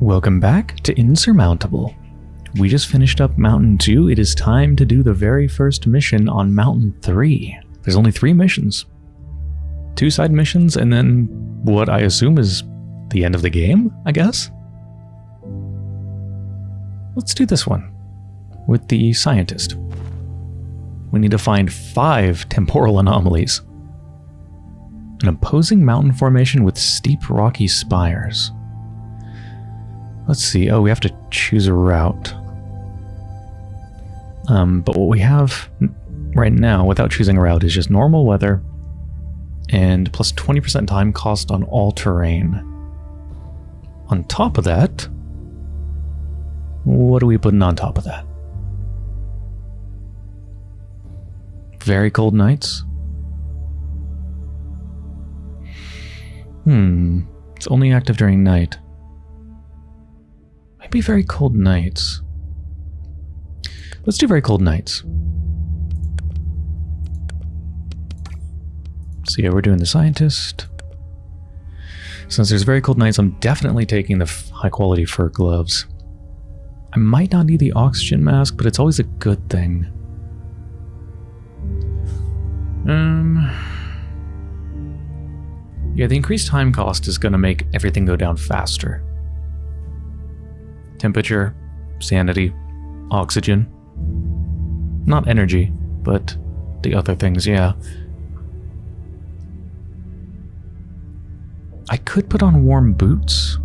Welcome back to Insurmountable. We just finished up Mountain 2. It is time to do the very first mission on Mountain 3. There's only three missions. Two side missions, and then what I assume is the end of the game, I guess? Let's do this one with the scientist. We need to find five temporal anomalies. An opposing mountain formation with steep rocky spires. Let's see. Oh, we have to choose a route. Um, but what we have right now, without choosing a route, is just normal weather and plus 20% time cost on all terrain. On top of that, what are we putting on top of that? Very cold nights? Hmm, it's only active during night. Maybe very cold nights. Let's do very cold nights. So yeah, we're doing the scientist. Since there's very cold nights, I'm definitely taking the high quality fur gloves. I might not need the oxygen mask, but it's always a good thing. Um, yeah, the increased time cost is going to make everything go down faster. Temperature, sanity, oxygen. Not energy, but the other things, yeah. I could put on warm boots.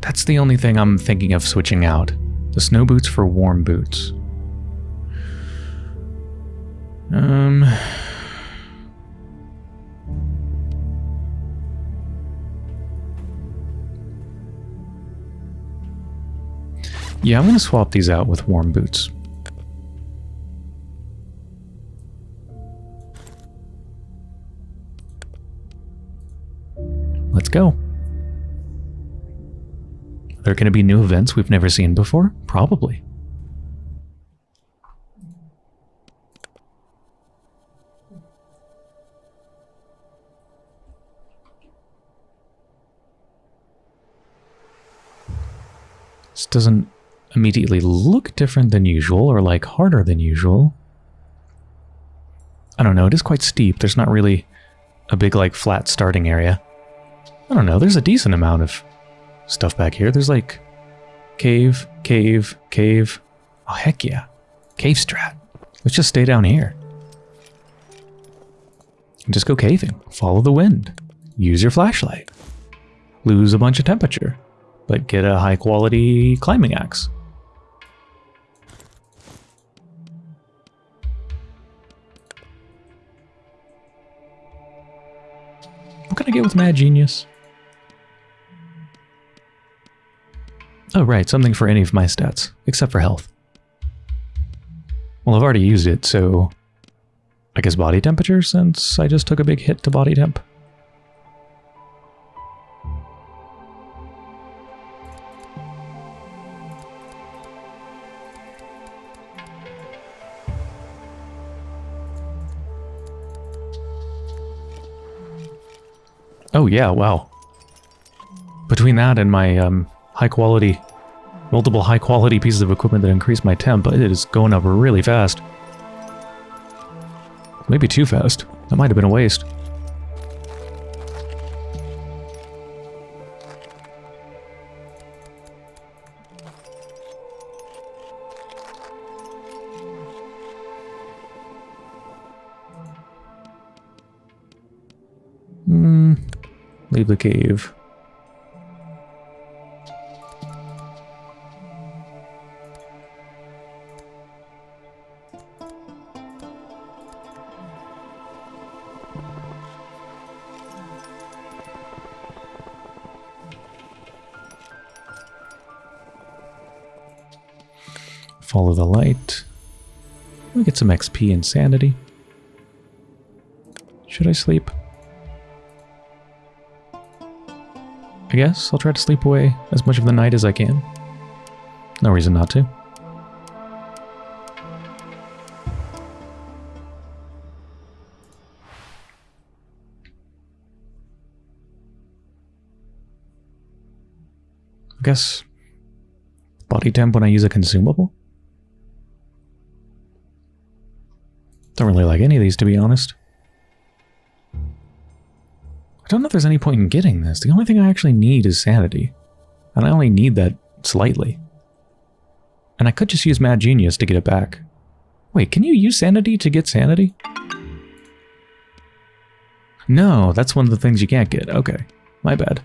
That's the only thing I'm thinking of switching out. The snow boots for warm boots. Um... Yeah, I'm going to swap these out with warm boots. Let's go. Are there going to be new events we've never seen before? Probably. This doesn't immediately look different than usual or like harder than usual. I don't know, it is quite steep. There's not really a big like flat starting area. I don't know, there's a decent amount of stuff back here. There's like cave, cave, cave. Oh heck yeah. Cave strat. Let's just stay down here. And just go caving. Follow the wind. Use your flashlight. Lose a bunch of temperature. But get a high quality climbing axe. What can I get with Mad Genius? Oh, right, something for any of my stats, except for health. Well, I've already used it, so I guess body temperature since I just took a big hit to body temp. Oh yeah, wow. Between that and my um, high quality, multiple high quality pieces of equipment that increase my temp, it is going up really fast. Maybe too fast. That might have been a waste. Leave the cave. Follow the light. We get some XP and sanity. Should I sleep? I guess I'll try to sleep away as much of the night as I can. No reason not to. I guess body temp when I use a consumable? Don't really like any of these, to be honest. I don't know if there's any point in getting this. The only thing I actually need is sanity. And I only need that slightly. And I could just use Mad Genius to get it back. Wait, can you use sanity to get sanity? No, that's one of the things you can't get. Okay, my bad.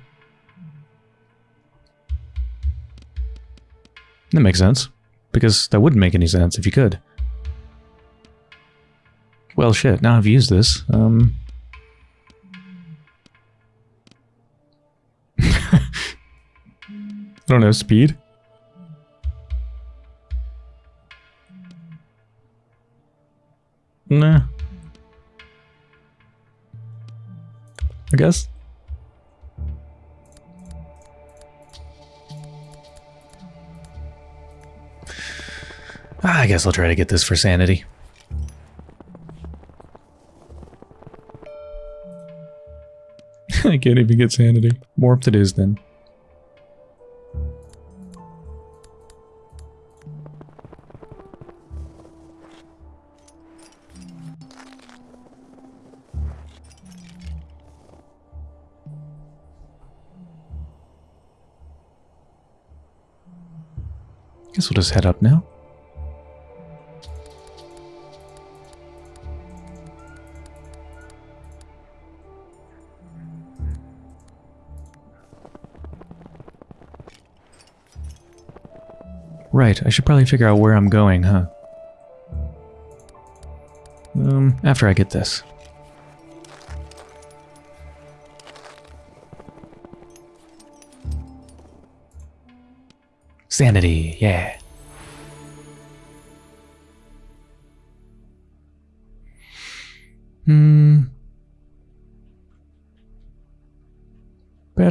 That makes sense. Because that wouldn't make any sense if you could. Well, shit, now I've used this. Um... don't know, speed? Nah. I guess. Ah, I guess I'll try to get this for sanity. I can't even get sanity. Warped it is then. We'll just head up now. Right, I should probably figure out where I'm going, huh? Um, after I get this. Sanity, yeah.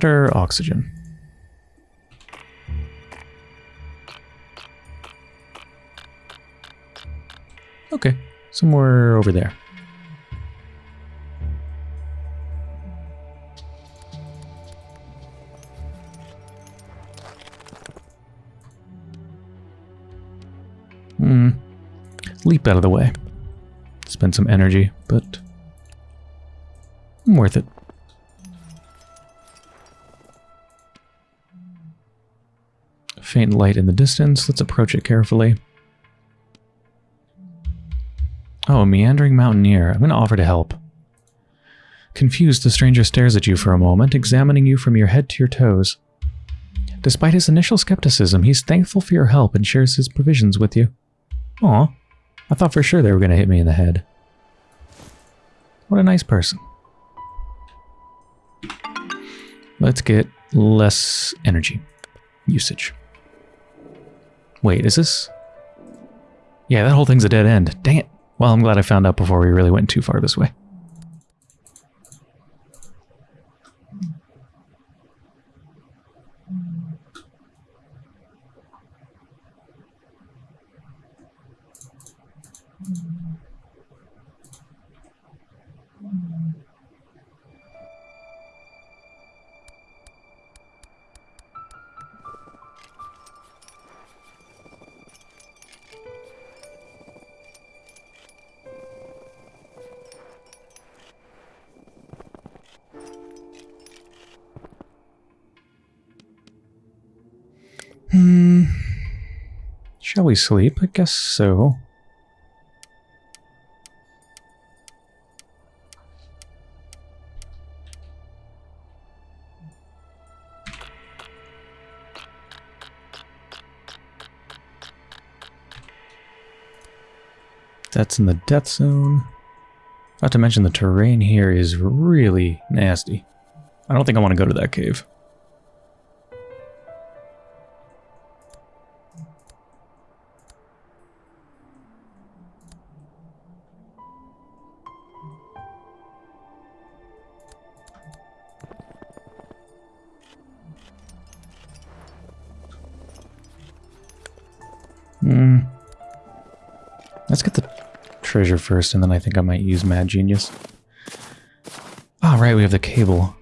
Better oxygen. Okay, somewhere over there. Hmm. Leap out of the way. Spend some energy, but worth it. Faint light in the distance. Let's approach it carefully. Oh, a meandering mountaineer. I'm going to offer to help. Confused, the stranger stares at you for a moment, examining you from your head to your toes. Despite his initial skepticism, he's thankful for your help and shares his provisions with you. Aw, I thought for sure they were going to hit me in the head. What a nice person. Let's get less energy usage. Wait, is this... Yeah, that whole thing's a dead end. Dang it. Well, I'm glad I found out before we really went too far this way. Shall we sleep? I guess so. That's in the death zone. Not to mention the terrain here is really nasty. I don't think I want to go to that cave. treasure first, and then I think I might use Mad Genius. All right, we have the cable.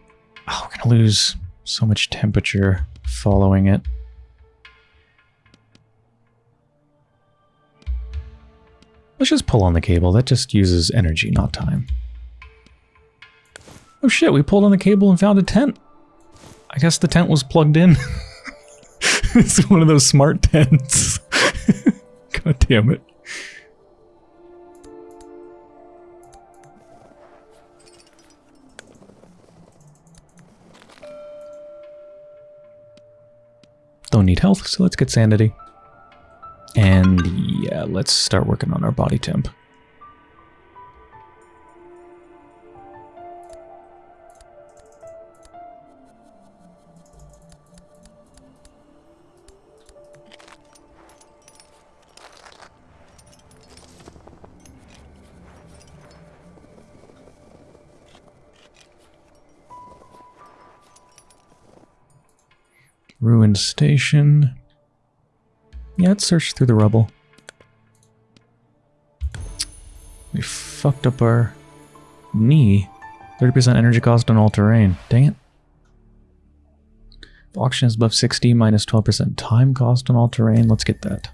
Oh, we're going to lose so much temperature following it. Let's just pull on the cable. That just uses energy, not time. Oh shit, we pulled on the cable and found a tent. I guess the tent was plugged in. it's one of those smart tents. God damn it. Don't need health, so let's get sanity. And yeah, let's start working on our body temp. Station. Yeah, let's search through the rubble. We fucked up our knee. 30% energy cost on all terrain. Dang it. If oxygen is above 60, minus 12% time cost on all terrain. Let's get that.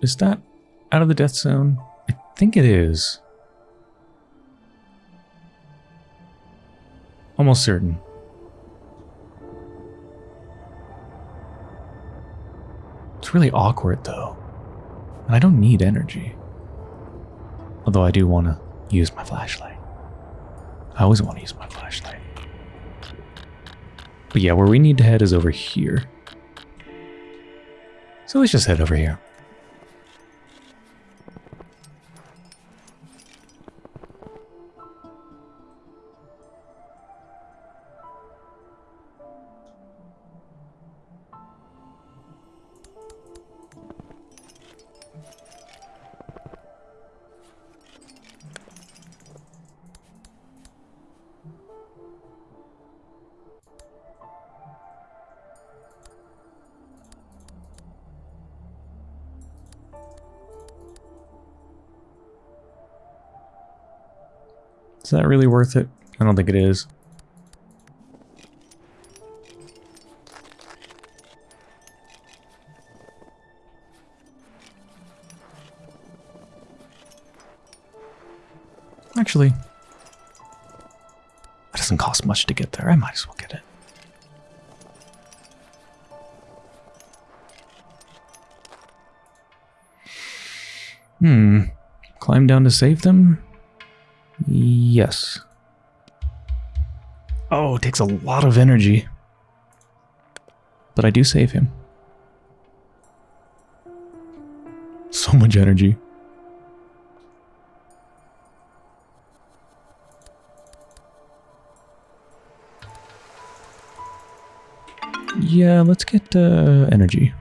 Is that out of the death zone? I think it is. Almost certain. It's really awkward though. And I don't need energy. Although I do want to use my flashlight. I always want to use my flashlight. But yeah, where we need to head is over here. So let's just head over here. Is that really worth it? I don't think it is. Actually, it doesn't cost much to get there. I might as well get it. Hmm. Climb down to save them? Yes. Oh, it takes a lot of energy. But I do save him. So much energy. Yeah, let's get uh, energy.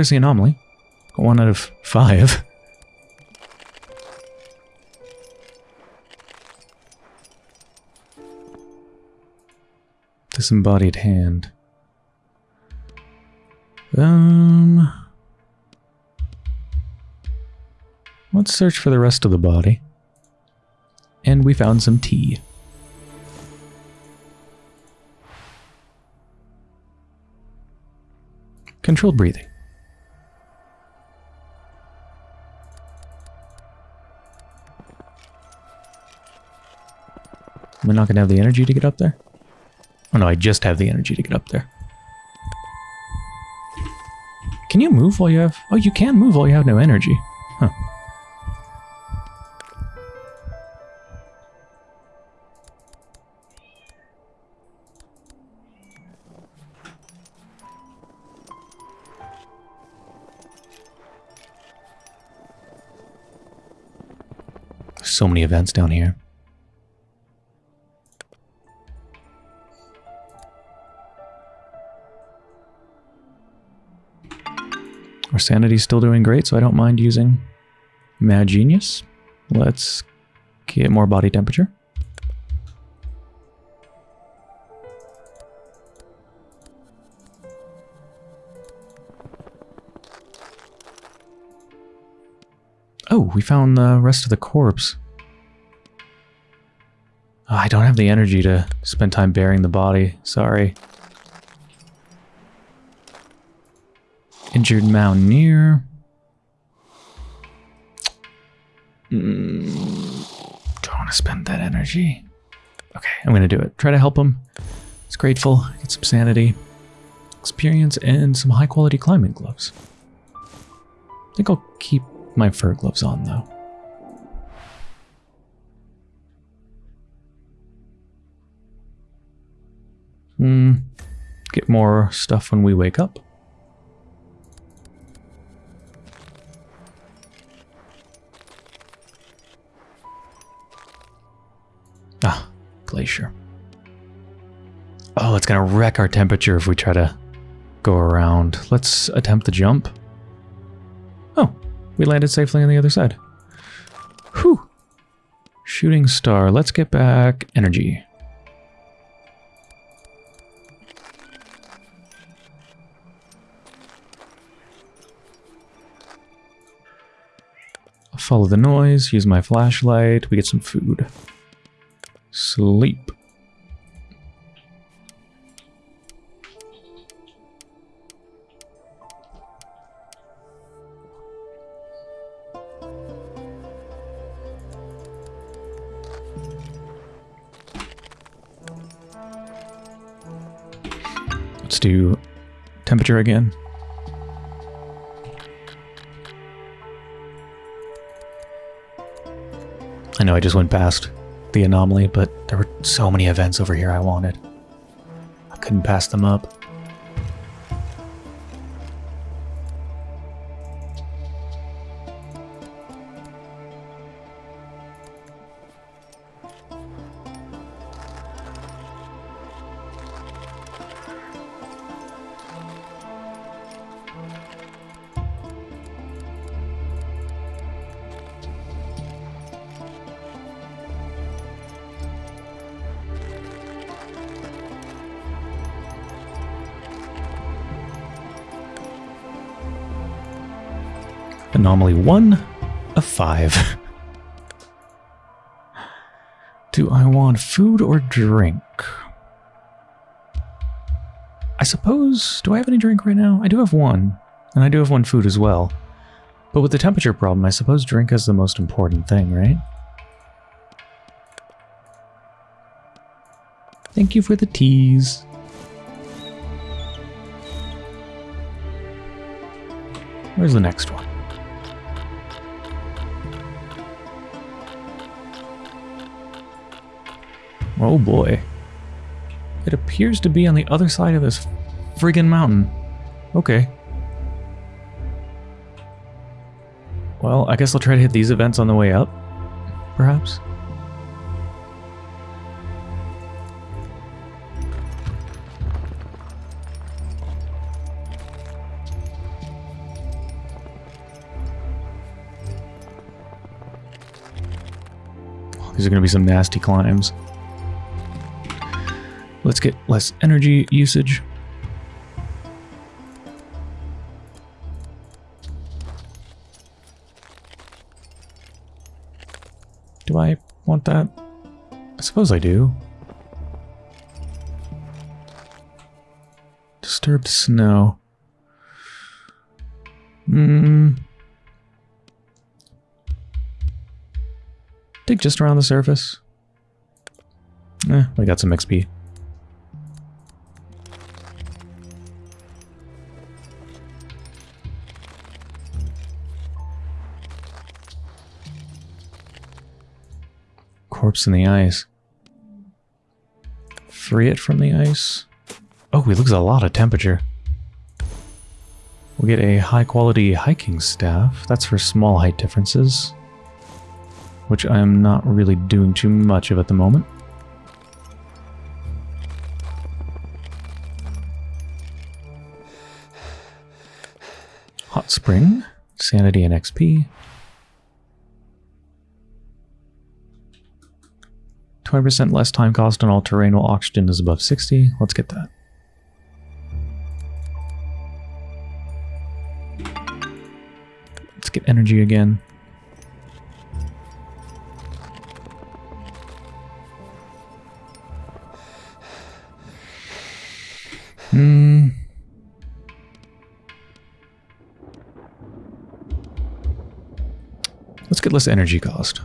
There's the anomaly. One out of five. Disembodied hand. Um... Let's search for the rest of the body. And we found some tea. Controlled breathing. Am I not going to have the energy to get up there? Oh no, I just have the energy to get up there. Can you move while you have... Oh, you can move while you have no energy. Huh. So many events down here. Our sanity's still doing great, so I don't mind using Mad Genius. Let's get more body temperature. Oh, we found the rest of the corpse. Oh, I don't have the energy to spend time burying the body. Sorry. Injured mountaineer. Mm, don't want to spend that energy. Okay, I'm going to do it. Try to help him. It's grateful. Get some sanity, experience, and some high quality climbing gloves. I think I'll keep my fur gloves on though. Hmm. Get more stuff when we wake up. Glacier. Oh, it's gonna wreck our temperature if we try to go around. Let's attempt the jump. Oh, we landed safely on the other side. Whew. Shooting star. Let's get back energy. Follow the noise, use my flashlight, we get some food. Sleep. Let's do temperature again. I know I just went past the anomaly, but there were so many events over here I wanted. I couldn't pass them up. Anomaly 1 of 5. Do I want food or drink? I suppose... Do I have any drink right now? I do have one. And I do have one food as well. But with the temperature problem, I suppose drink is the most important thing, right? Thank you for the teas. Where's the next one? Oh boy. It appears to be on the other side of this friggin' mountain. Okay. Well, I guess I'll try to hit these events on the way up, perhaps. These are going to be some nasty climbs. Let's get less energy usage. Do I want that? I suppose I do. Disturbed snow. Hmm. Dig just around the surface. Eh, I got some XP. Corpse in the ice. Free it from the ice. Oh, he looks a lot of temperature. We'll get a high quality hiking staff. That's for small height differences. Which I'm not really doing too much of at the moment. Hot spring, sanity and XP. 20% less time cost on all terrain while oxygen is above 60. Let's get that. Let's get energy again. Hmm. Let's get less energy cost.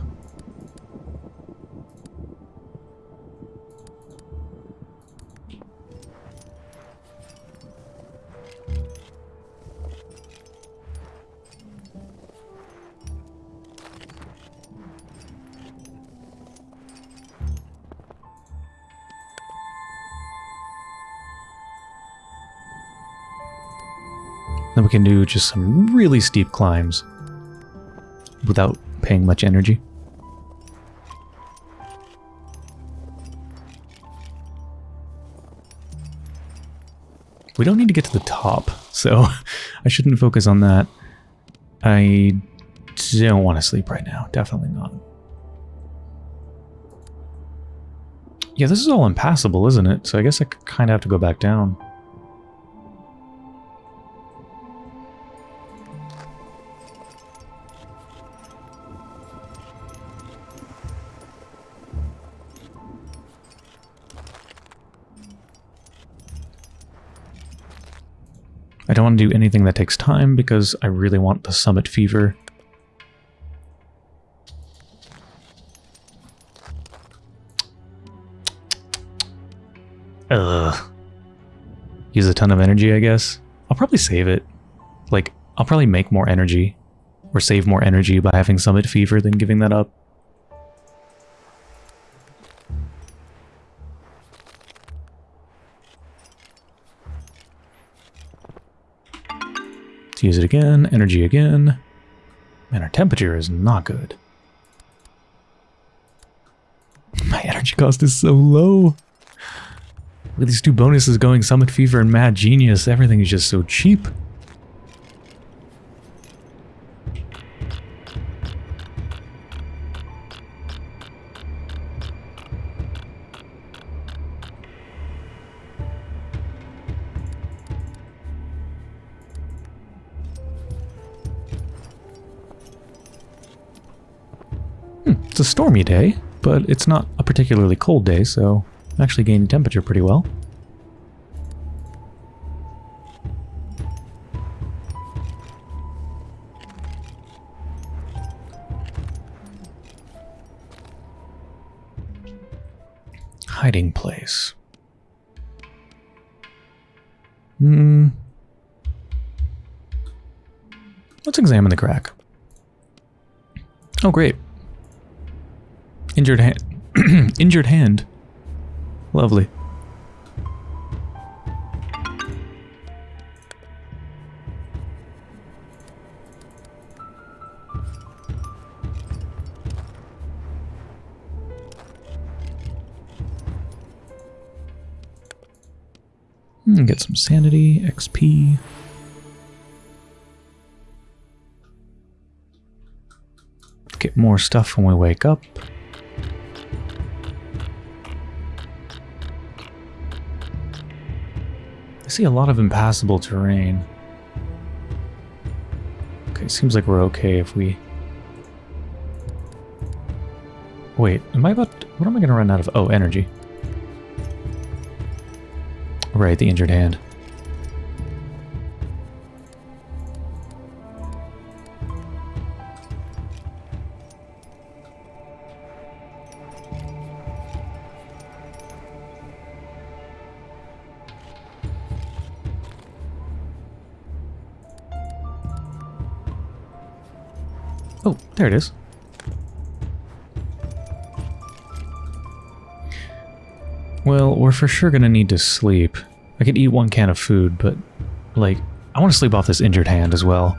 Just some really steep climbs without paying much energy. We don't need to get to the top, so I shouldn't focus on that. I don't want to sleep right now. Definitely not. Yeah, this is all impassable, isn't it? So I guess I kind of have to go back down. I don't want to do anything that takes time because I really want the summit fever. Ugh. Use a ton of energy, I guess. I'll probably save it. Like, I'll probably make more energy or save more energy by having summit fever than giving that up. Use it again. Energy again. Man, our temperature is not good. My energy cost is so low. With these two bonuses going, Summit Fever and Mad Genius, everything is just so cheap. It's a stormy day, but it's not a particularly cold day, so I'm actually gaining temperature pretty well. Hiding place. Hmm. Let's examine the crack. Oh, great. Injured hand. Injured hand. Lovely. Hmm, get some sanity, XP. Get more stuff when we wake up. See a lot of impassable terrain. Okay, seems like we're okay if we... Wait, am I about... To... What am I going to run out of? Oh, energy. Right, the injured hand. Oh, there it is. Well, we're for sure gonna need to sleep. I could eat one can of food, but, like, I want to sleep off this injured hand as well.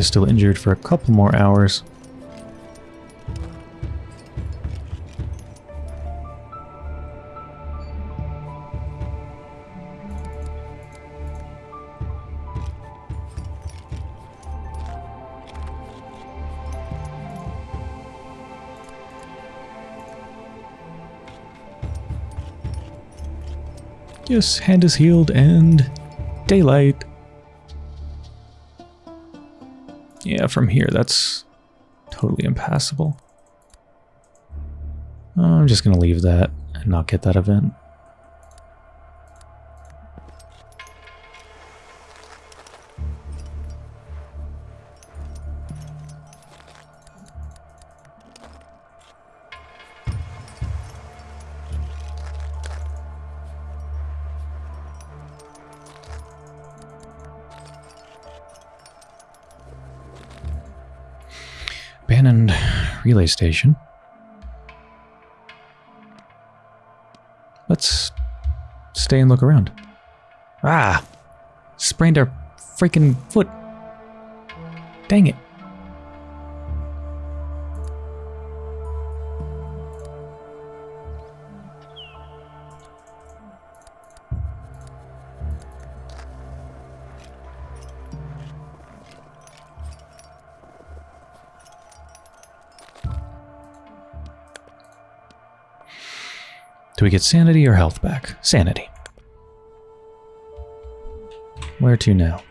Is still injured for a couple more hours. Yes, hand is healed and daylight. Yeah, from here, that's totally impassable. I'm just going to leave that and not get that event. Abandoned relay station. Let's stay and look around. Ah! Sprained our freaking foot. Dang it. We get sanity or health back? Sanity. Where to now?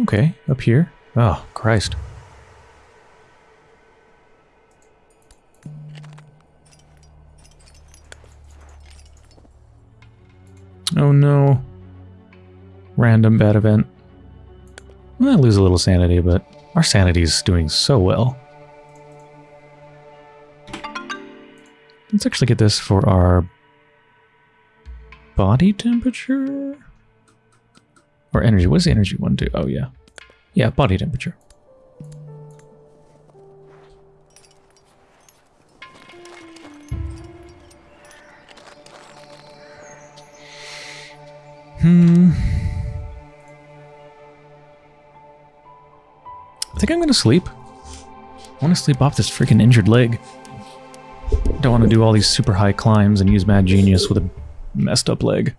Okay, up here. Oh, Christ. Oh no. Random bad event. I lose a little sanity, but our sanity is doing so well. Let's actually get this for our body temperature? Or energy. What's the energy one do? Oh, yeah. Yeah, body temperature. Think I'm gonna sleep. I want to sleep off this freaking injured leg. Don't want to do all these super high climbs and use Mad Genius with a messed up leg.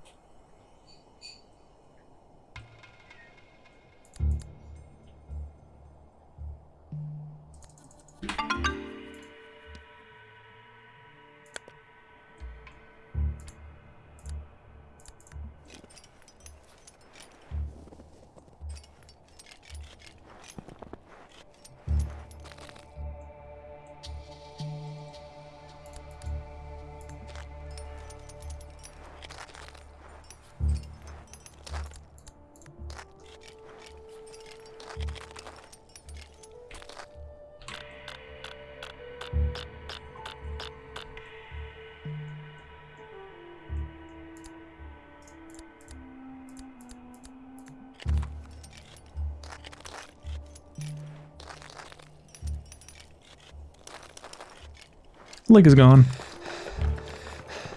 Leg is gone.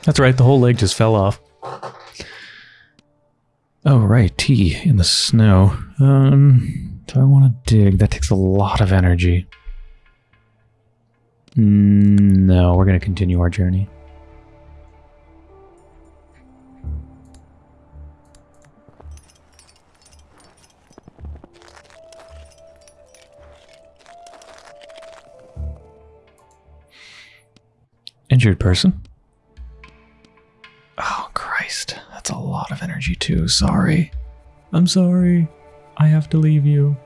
That's right, the whole leg just fell off. Oh, right, tea in the snow. Um, do I want to dig? That takes a lot of energy. Mm, no, we're going to continue our journey. Injured person. Oh, Christ. That's a lot of energy, too. Sorry. I'm sorry. I have to leave you.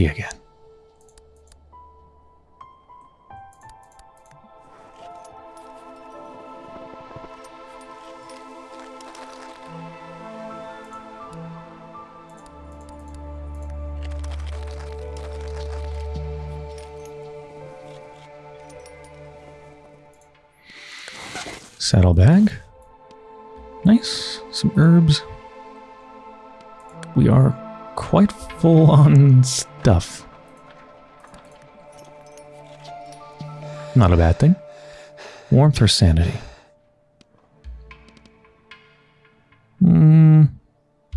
See again. Saddlebag. Nice. Some herbs. We are quite full on stuff. Not a bad thing. Warmth or sanity? Hmm.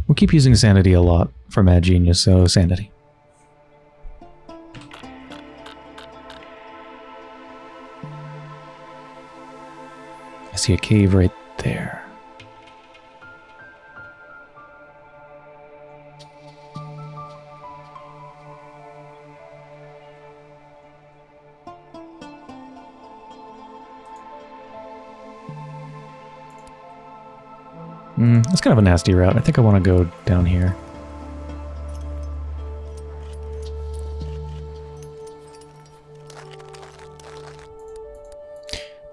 We'll keep using sanity a lot for Mad Genius, so sanity. I see a cave right there. Kind of a nasty route. I think I want to go down here.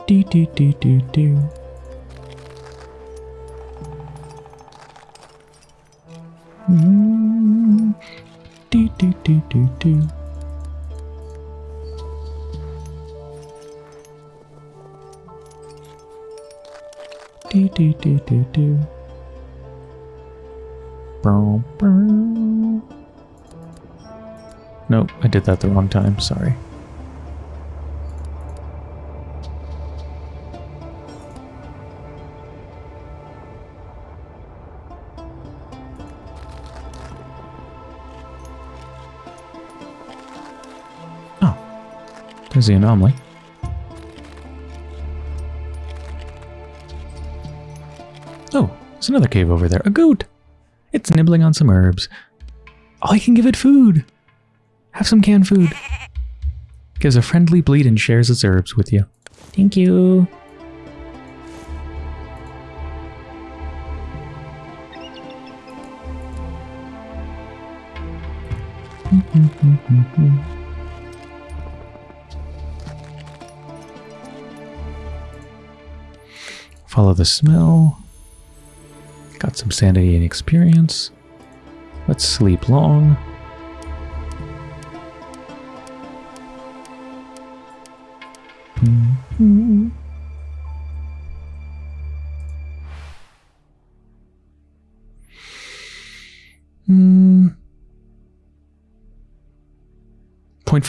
Do do do do do. Did that the wrong time. Sorry. Oh, there's the anomaly. Oh, there's another cave over there. A goat! It's nibbling on some herbs. Oh, I can give it food! Have some canned food. Gives a friendly bleed and shares its herbs with you. Thank you. Follow the smell. Got some sanity and experience. Let's sleep long.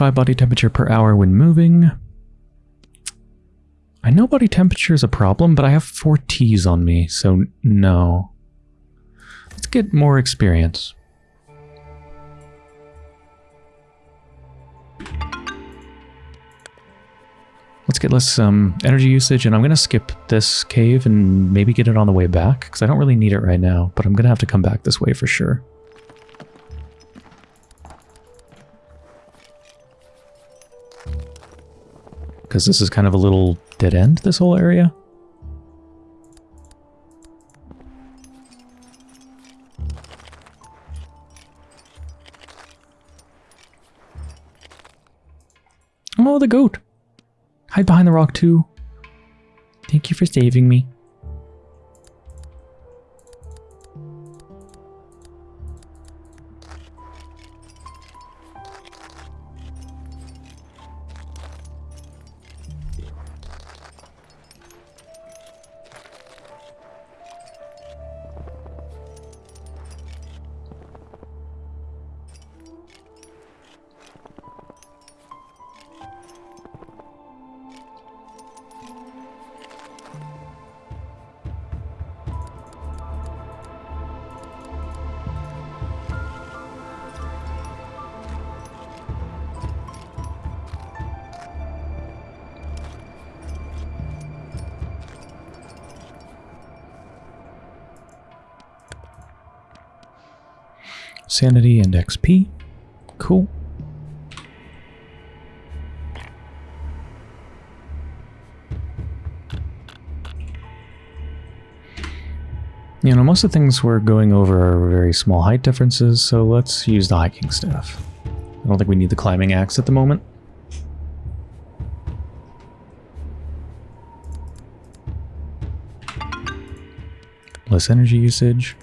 0.5 body temperature per hour when moving. I know body temperature is a problem, but I have four T's on me, so no. Let's get more experience. Let's get less um, energy usage, and I'm going to skip this cave and maybe get it on the way back, because I don't really need it right now, but I'm going to have to come back this way for sure. Because this is kind of a little dead end, this whole area. Oh, the goat. Hide behind the rock too. Thank you for saving me. Sanity and XP. Cool. You know, most of the things we're going over are very small height differences, so let's use the hiking staff. I don't think we need the climbing axe at the moment. Less energy usage.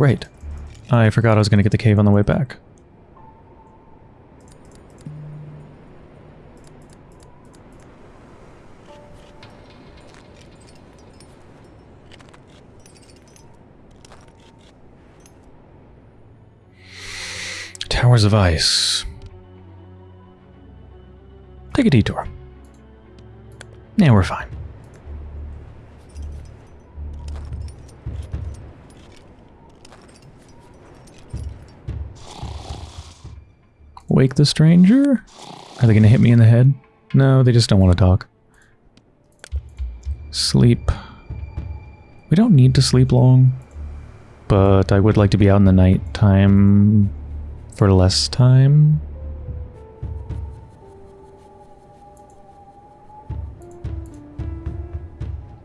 Right. I forgot I was going to get the cave on the way back. Towers of Ice. Take a detour. Yeah, we're fine. Wake the stranger? Are they going to hit me in the head? No, they just don't want to talk. Sleep. We don't need to sleep long, but I would like to be out in the night time for less time.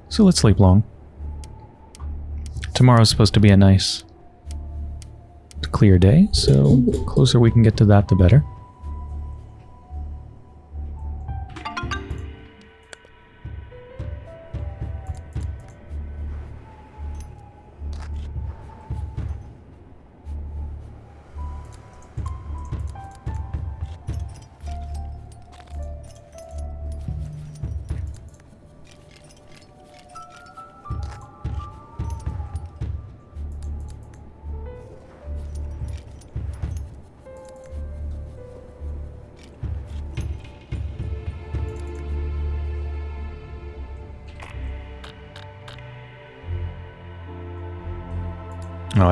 So let's sleep long. Tomorrow's supposed to be a nice clear day, so closer we can get to that, the better.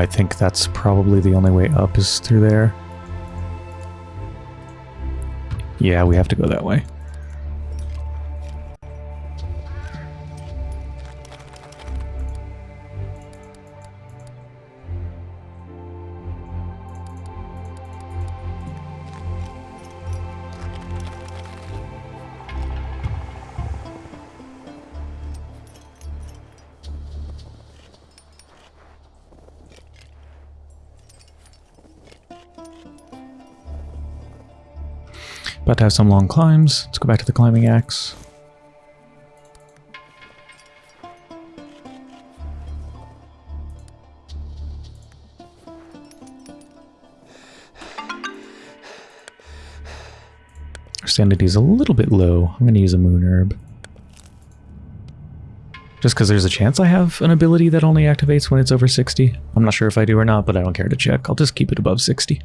I think that's probably the only way up is through there. Yeah, we have to go that way. About to have some long climbs. Let's go back to the climbing axe. Our sanity is a little bit low. I'm going to use a moon herb. Just because there's a chance I have an ability that only activates when it's over 60. I'm not sure if I do or not, but I don't care to check. I'll just keep it above 60.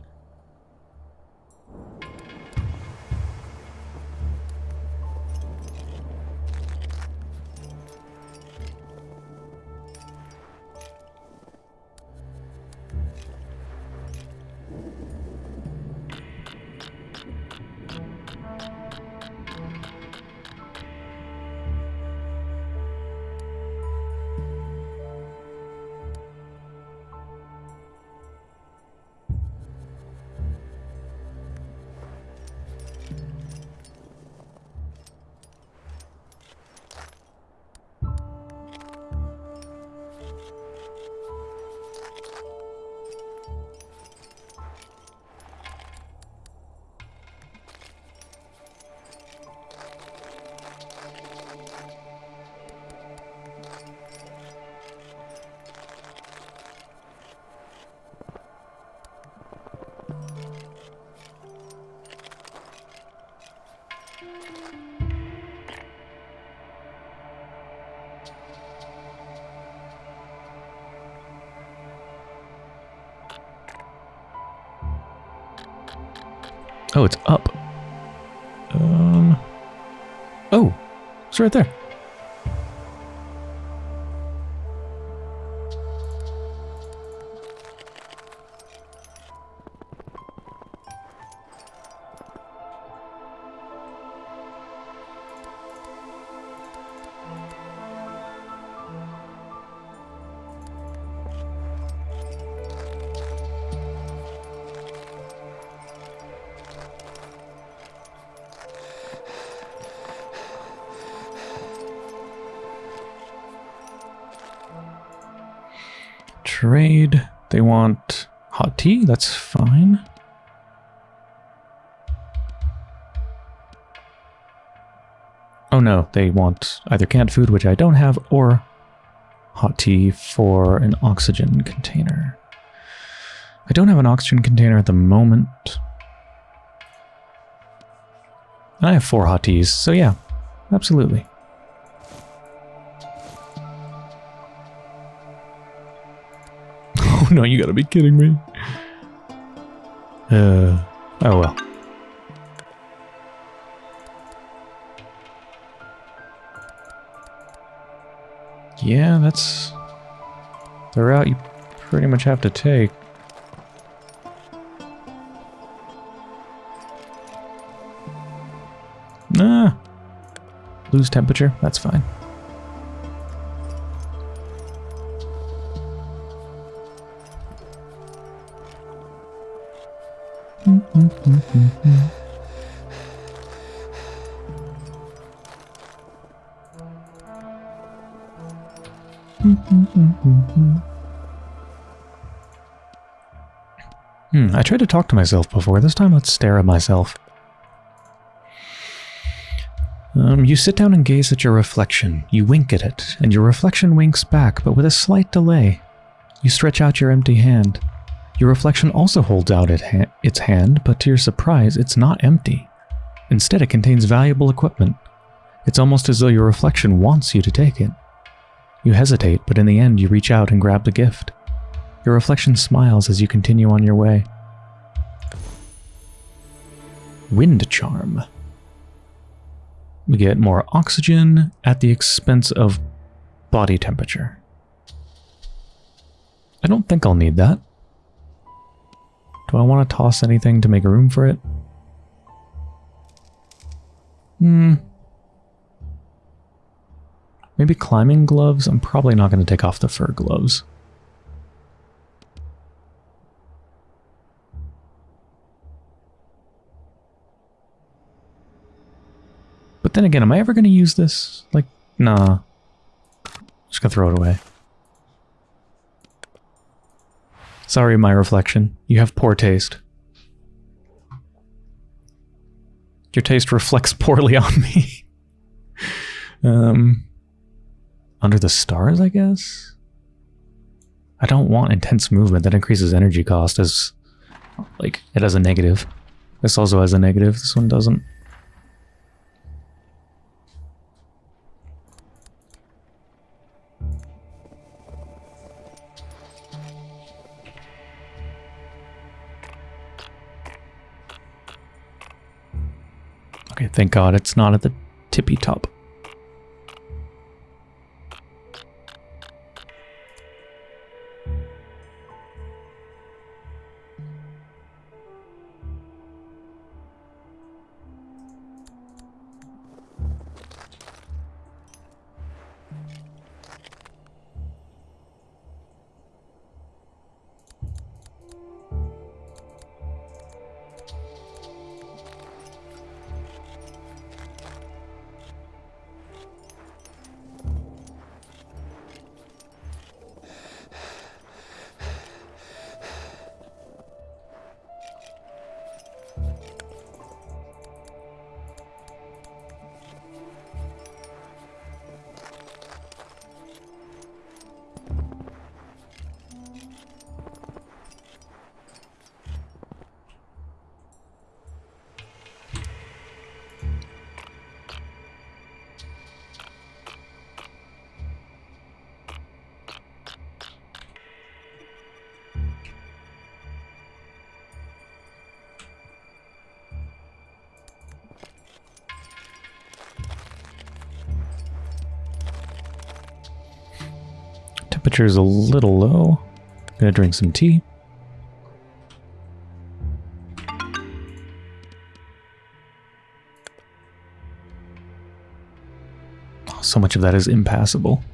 Oh, it's up. Um. Oh, it's right there. Tea. That's fine. Oh no, they want either canned food, which I don't have, or hot tea for an oxygen container. I don't have an oxygen container at the moment. I have four hot teas, so yeah, absolutely. Oh no, you gotta be kidding me. Yeah, that's the route you pretty much have to take. Nah. Lose temperature, that's fine. Hmm, I tried to talk to myself before. This time let's stare at myself. Um, you sit down and gaze at your reflection. You wink at it, and your reflection winks back, but with a slight delay. You stretch out your empty hand. Your reflection also holds out it ha its hand, but to your surprise, it's not empty. Instead, it contains valuable equipment. It's almost as though your reflection wants you to take it. You hesitate, but in the end, you reach out and grab the gift. Your reflection smiles as you continue on your way. Wind Charm. We get more oxygen at the expense of body temperature. I don't think I'll need that. Do I want to toss anything to make room for it? Hmm. Maybe climbing gloves? I'm probably not going to take off the fur gloves. Then again, am I ever going to use this? Like, nah. Just gonna throw it away. Sorry, my reflection. You have poor taste. Your taste reflects poorly on me. um, under the stars, I guess? I don't want intense movement. That increases energy cost as, like, it has a negative. This also has a negative. This one doesn't. Okay, thank God it's not at the tippy top. Temperature's a little low. Gonna drink some tea. Oh, so much of that is impassable.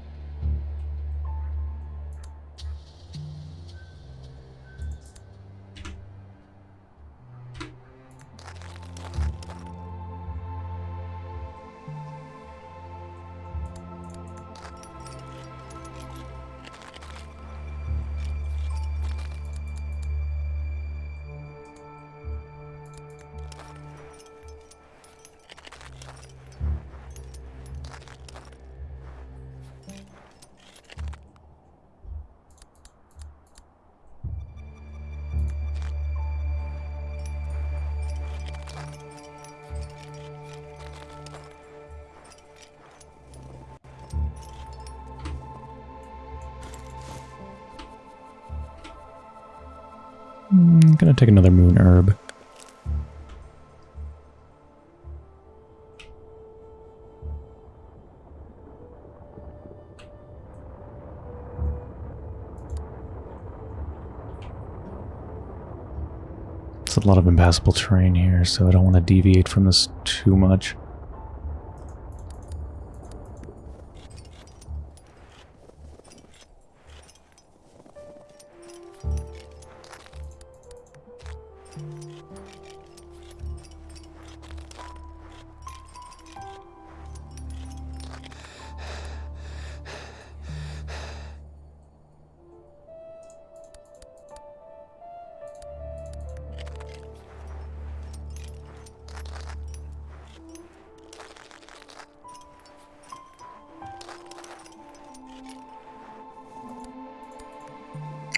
Impassable terrain here, so I don't want to deviate from this too much.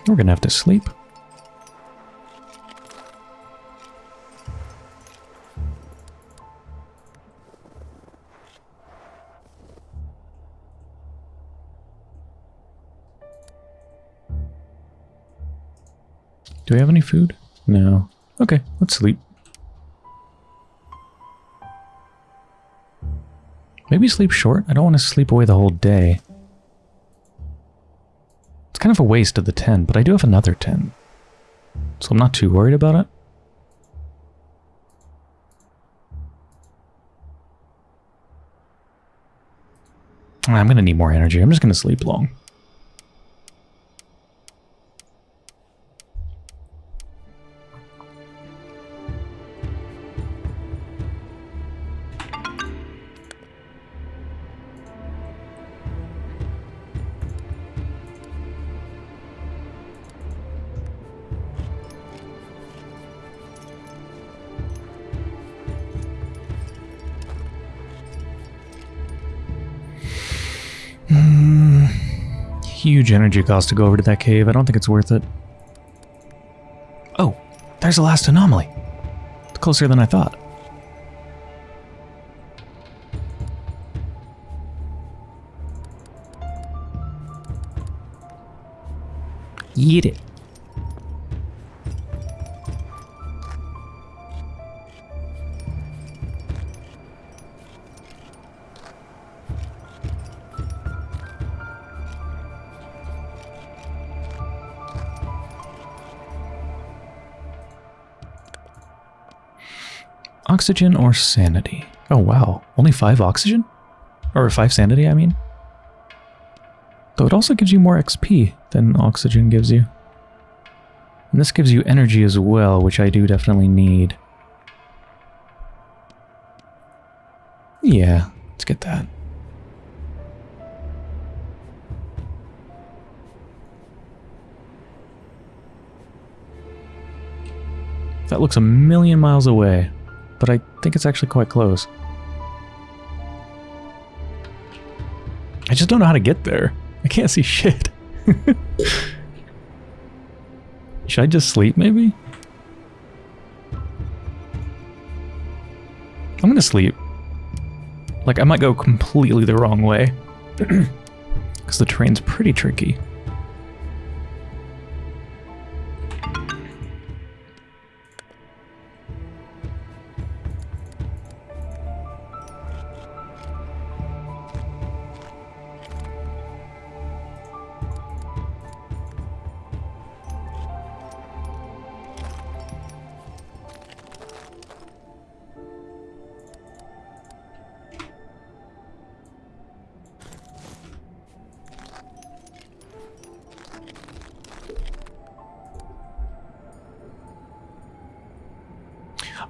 We're gonna have to sleep. Do we have any food? No. Okay, let's sleep. Maybe sleep short? I don't want to sleep away the whole day. Kind of a waste of the 10, but I do have another 10. So I'm not too worried about it. I'm going to need more energy. I'm just going to sleep long. Energy cost to go over to that cave. I don't think it's worth it. Oh, there's the last anomaly. It's closer than I thought. Eat it. Oxygen or sanity? Oh wow, only 5 oxygen? Or 5 sanity, I mean? Though it also gives you more XP than oxygen gives you. And this gives you energy as well, which I do definitely need. Yeah, let's get that. That looks a million miles away but I think it's actually quite close. I just don't know how to get there. I can't see shit. Should I just sleep, maybe? I'm gonna sleep. Like, I might go completely the wrong way. Because the train's pretty tricky.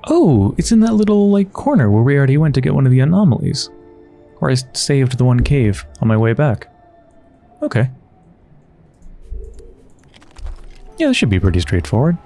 Oh, it's in that little, like, corner where we already went to get one of the anomalies. Or I saved the one cave on my way back. Okay. Yeah, this should be pretty straightforward.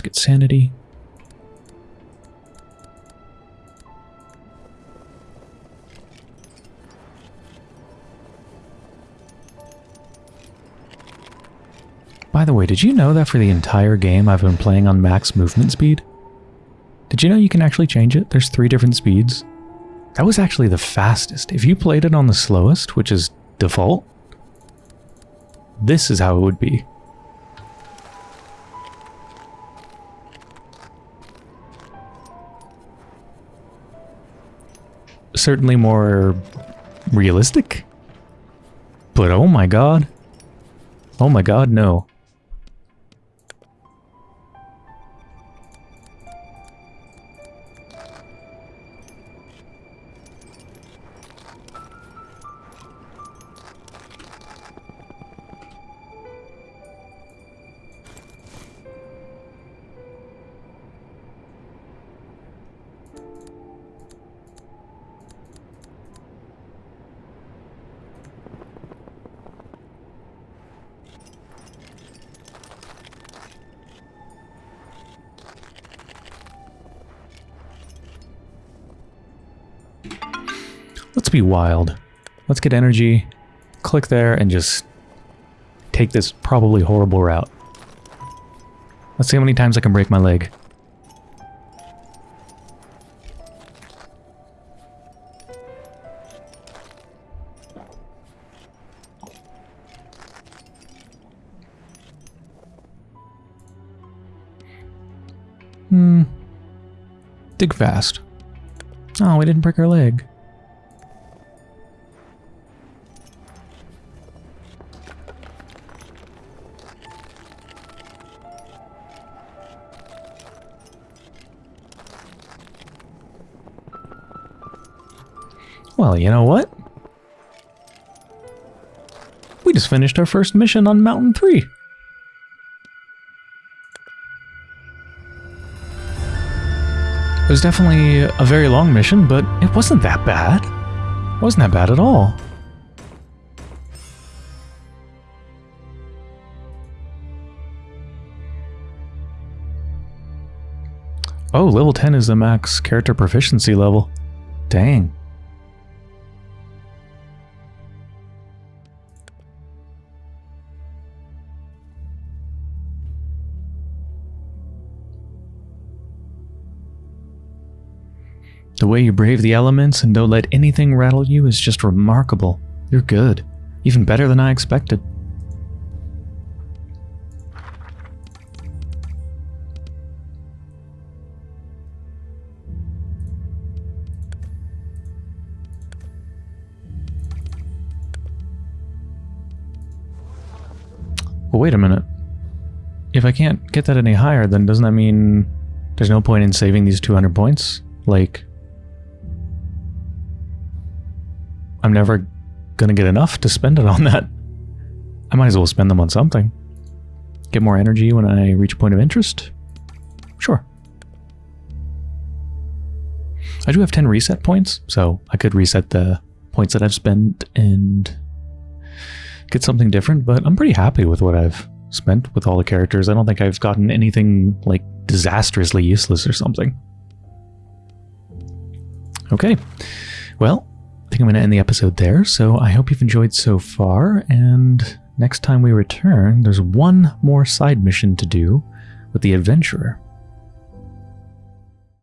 Let's get sanity. By the way, did you know that for the entire game I've been playing on max movement speed? Did you know you can actually change it? There's three different speeds. That was actually the fastest. If you played it on the slowest, which is default, this is how it would be. Certainly more realistic. But oh my god. Oh my god, no. Wild. Let's get energy, click there, and just take this probably horrible route. Let's see how many times I can break my leg. Hmm. Dig fast. Oh, we didn't break our leg. Well, you know what? We just finished our first mission on Mountain 3. It was definitely a very long mission, but it wasn't that bad. It wasn't that bad at all. Oh, level 10 is the max character proficiency level. Dang. The way you brave the elements and don't let anything rattle you is just remarkable. You're good. Even better than I expected. Well, wait a minute. If I can't get that any higher, then doesn't that mean there's no point in saving these 200 points? Like, I'm never gonna get enough to spend it on that. I might as well spend them on something. Get more energy when I reach a point of interest? Sure. I do have 10 reset points, so I could reset the points that I've spent and get something different, but I'm pretty happy with what I've spent with all the characters. I don't think I've gotten anything like disastrously useless or something. Okay, well, I think I'm going to end the episode there. So I hope you've enjoyed so far. And next time we return, there's one more side mission to do with the adventurer.